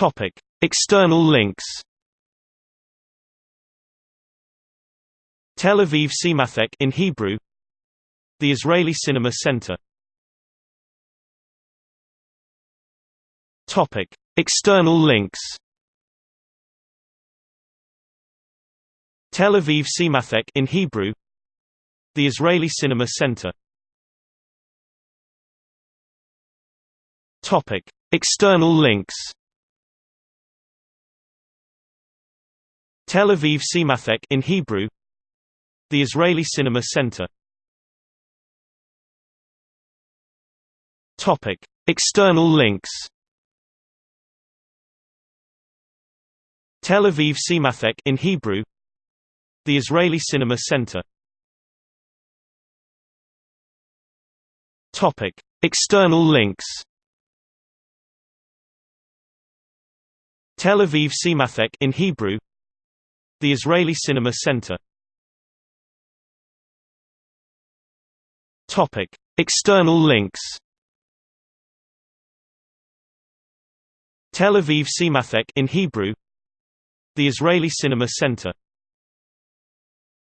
Topic: External links. Tel Aviv Cinémathèque in Hebrew. The Israeli Cinema Center. Topic: External links. Tel Aviv Cinémathèque in Hebrew. The Israeli Cinema Center. Topic: External links. Tel Aviv Cinémathèque in Hebrew. The Israeli Cinema Center. Topic: External links. Tel Aviv Cinémathèque in Hebrew. The Israeli Cinema Center. Topic: External links. Tel Aviv Cinémathèque in Hebrew. The Israeli Cinema Center. External links. Tel Aviv Cinémathèque in Hebrew. The Israeli Cinema Center.